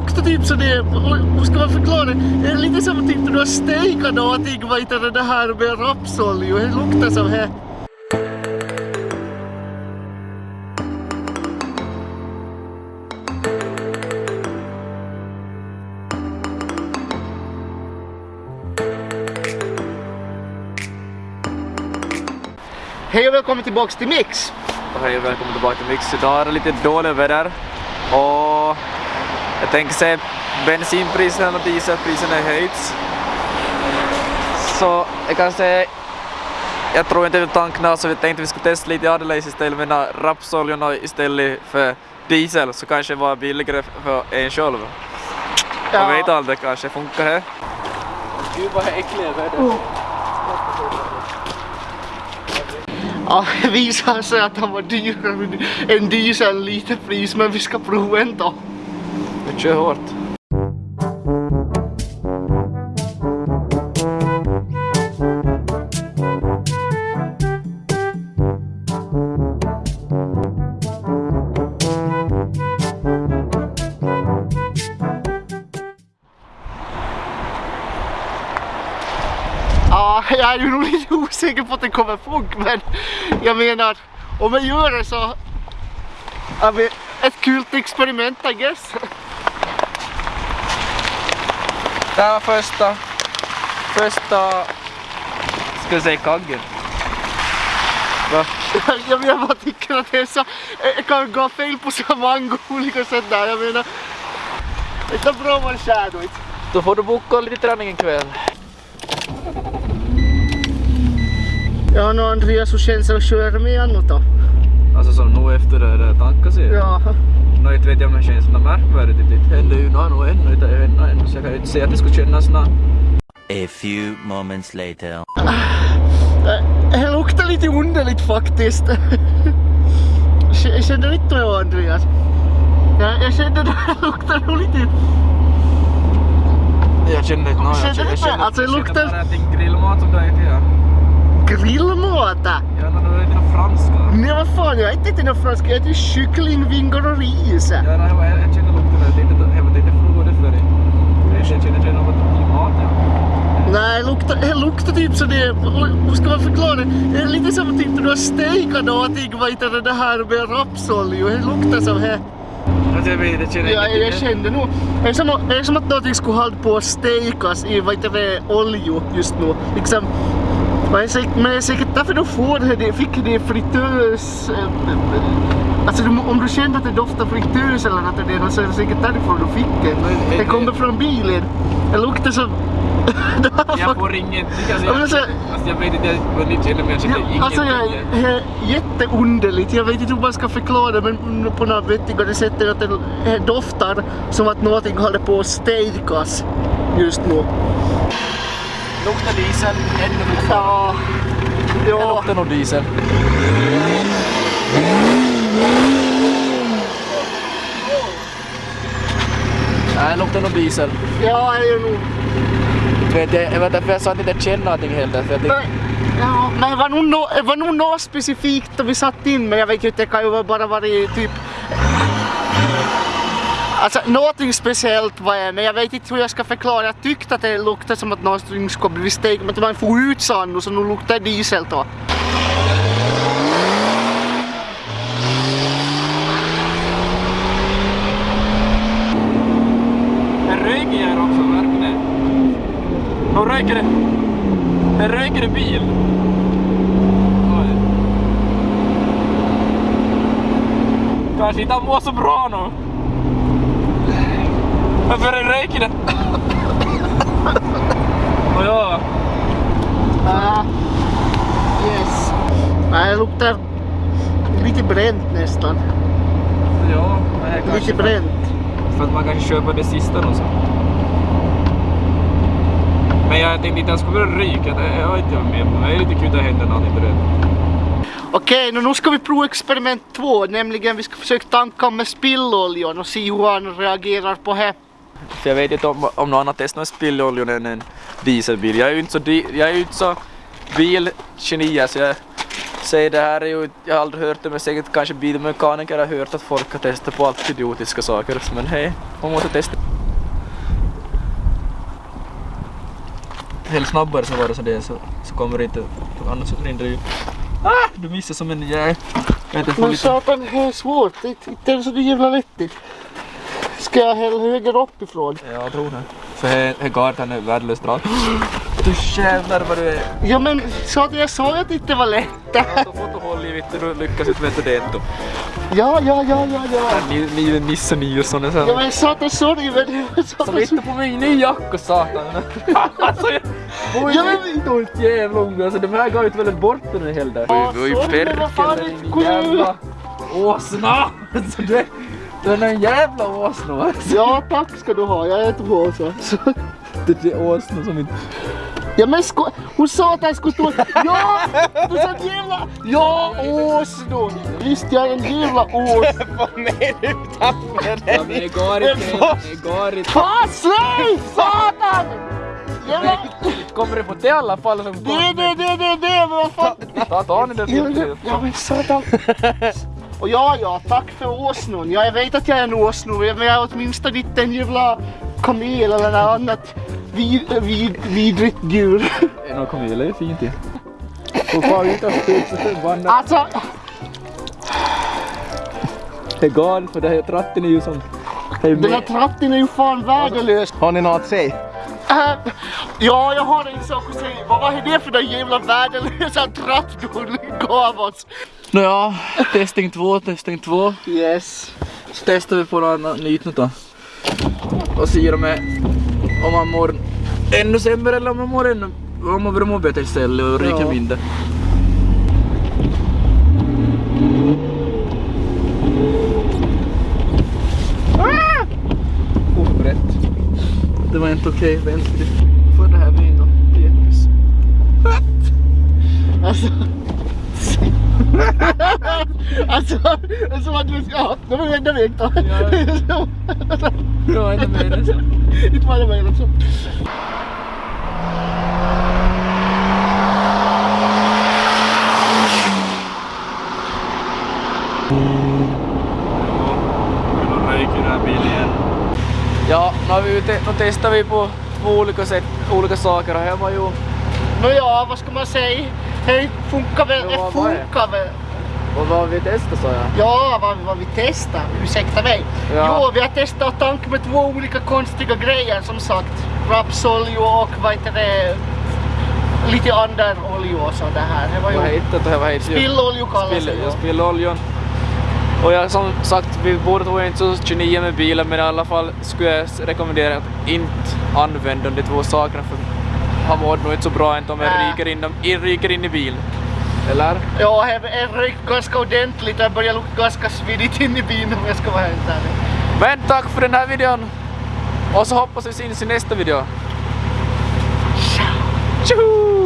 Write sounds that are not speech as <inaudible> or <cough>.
luktar typ så det, hur ska man förklara det? Det är lite som typ du har stekat någonting, vad heter det här med rapsolja, det luktar som här. Hej och välkommen tillbaks till Mix! Och hej och välkommen tillbaka till Mix. Idag är det lite dåligt väder och jag tänker säga bensinpriserna och dieselpriserna höjts. Så jag kan säga, jag tror inte att tankarna så vi tänkte vi skulle testa lite Adelaide istället med rapsoljorna istället för diesel så kanske det var billigare för en själv. Ja. Man vet aldrig, kanske funkar det. Gud vad äckliga väder. Ja, det visade sig att han var dyrare än diesel lite pris, men vi ska prova ändå. Kör hårt. Ja, jag är ju nog lite osäker på att det kommer funka, men jag menar, om jag gör det så är det ett kul experiment, I guess. Det här var första, första, ska jag säga kaggen? Va? <laughs> Jag menar bara tycker att det är så, det kan gå fel på så många olika sätt där, jag menar. Det är bra man kör då. Då får du boka lite träning en kväll. Ja, nu Andreas, hur känns det att köra med annat då? Alltså som nu efter det där tanken ser Ja. Nå inte vet jag om det känns något märkvärdigt. Det händer ju nog nog ännu inte ännu ännu så jag kan ju inte säga att det skulle kännas nå. A few moments later. Det luktar lite underligt faktiskt. Känner inte du Andreas? Ja, jag kände det här luktar nog lite... Jag känner inte nå. Känner du inte? Alltså, jag luktar- känner bara att det är grillmat som du äter ja. Grillmåta! Ja, när du äter något franska. Nej vad fan, jag äter inte någon fransk, jag äter kyckling, vingor och ris. Ja, nej, jag, känner lukten. Det är inte, det inte frukost för dig. Jag känner, känner något i maten. Nej, det luktar, det luktar typ så det, hur ska man förklara det? Det är lite som typ när du har stekat någonting, vad heter det här med rapsolja, det luktar som här. Alltså, jag vet, jag känner Ja, jag kände nog. Det är som, det är som att någonting skulle hålla på att stekas i vad heter det, olja just nu. Liksom, men det är säkert, därför du får det, det fick det fritös... eh, Alltså du, om du kände att det doftar fritös eller något det så är det säkert därifrån du fick det. Men, Det kommer från bilen. Det luktar som... Jag får ingenting. Alltså, jag, så- alltså, jag vet inte vad ni känner men jag känner ingenting. alltså jag, jätteunderligt, vet inte hur man ska förklara men på något vettigare sätt är att det doftar som att någonting håller på att stekas just nu. Luktar diesel, ännu fortfarande. Ja, Det ja, luktar nog diesel. Nej, det luktar nog diesel. ja det är nog... Vet jag, jag vet därför jag sa att jag inte känner någonting heller. För jag tänkte, ja, men det var nog det något specifikt då vi satt in men jag vet inte, det kan ju bara varit typ... Alltså någonting speciellt var det men jag vet inte hur jag ska förklara. Jag tyckte att det luktade som att någonting skulle bli stekt men det var en ut sand och så nu luktar det diesel då. det röker här också, märker? De röker det. Röker bil. Oj. Kanske inte han mår så bra nu. Det röker det? Och ja. Ah, yes. Det luktar lite bränt nästan. Ja, Lite bränt. För att man kanske köper det sista och så. Men jag tänkte inte jag skulle börja ryka, det har inte jag med på. Det är lite kul att det händer någonting där. Okej, nu ska vi prova experiment två, nämligen vi ska försöka tanka med spilloljan och se hur han reagerar på det. För jag vet inte om, om någon annan testat spillolja än en dieselbil. Jag är ju inte så, jag är inte så bilgeni så jag säg det här är ju, jag har aldrig hört det men säkert kanske bilmekaniker har hört att folk har testat på allt idiotiska saker. Men hej, man måste testa. Helt snabbare så var det så det så, så kommer det inte, annars rinner det ju. Ah, du missar som en jävel. Men satan, det är svårt. Det är så jävla lättigt. Ska jag hälla högre uppifrån? Ja, jag tror det. För he gatan är värdelöst bra. Du jävlar vad du är. Ja men satan, jag sa ju att det inte var lätt. Så får du hålla i vittu, du lyckas inte med det ändå. Ja, ja, ja, ja, ja. Ni, ni är Nisse Nilsson och Ja sen. men satan, sorry men det satan. vittu på min ny jacka satan. alltså jag... Voi Ja, men- vittu inte jävla unga. Alltså de här gav ju väl bort den här helden. Ja, men vad fan, perkele det- jävla åsna. Alltså du, du är en jävla åsna. Alltså. Ja tack ska du ha, jag är så. så. Det är åsna som inte... Ja men sko- hon sa att han skulle stå... Ja! Du sa en jävla... Ja, åsno! Visst, jag är en jävla ås... <laughs> Vad menar du tappade Ja men det går inte. Det går inte. Fan, släng! Satan! Jävla... Kommer det på det i alla fall som Det, det, det, det, det, men vad fan... Ta, ta ni det Ja, till. men- Ja men satan. <laughs> Och ja, ja, tack för åsnon. Ja, jag vet att jag är en åsno, men jag är åtminstone inte en jävla kamel eller något annat vid, vid, vidrigt djur. <laughs> En kamel är fint ju. Och far ut och spela förbannat. Alltså, Det är galet för det här tratten är ju som... Det är den här tratten är ju fan värdelös. Har ni något att säga? Äh, <laughs> ja, jag har en sak att säga. Vad var det för den jävla värdelösa tratt du gav oss? Nåja, testing två, testing två. Yes. Så testar vi på något nytt då. Och ser om, om man mår ännu sämre eller om man mår ännu... Om man må bättre istället och ryker Ja. mindre. Ah! Oförberett. Det var inte okej, vänster. Får det här bli då? Petrus. Alltså. <laughs> alltså, som att du ska... Ja, det var ju enda väg då. Ja, inte mer än så. Inte var det möjligt så. Ja, nu, har vi ute, nu testar vi på två olika sätt, olika saker och här var ju... Nåja, vad ska man säga? Det funkar väl, Ja, det vad funkar väl. Och vad vi testade sa jag. Ja, vad, vad vi testar. Ursäkta mig. Ja. Jo, vi har testat tank med två olika konstiga grejer som sagt. Rapsolja och vad heter det? Lite andra oljor och sånt här. Det var Vad ju... heter det? Vad heter? Spillolja kallas Spill, det ju. spilloljan. Och jag som sagt, vi båda två inte så 29 med bilen men i alla fall skulle jag rekommendera att inte använda de två sakerna för han mår nog inte så bra inte om jag Nä. ryker in, ryker in i bilen. Eller? Ja, är rykt ganska ordentligt. Det börjar lukta ganska svidigt in i bilen om jag ska vara helt ärlig. Men tack för den här videon! Och så hoppas vi syns i nästa video. Tjoho!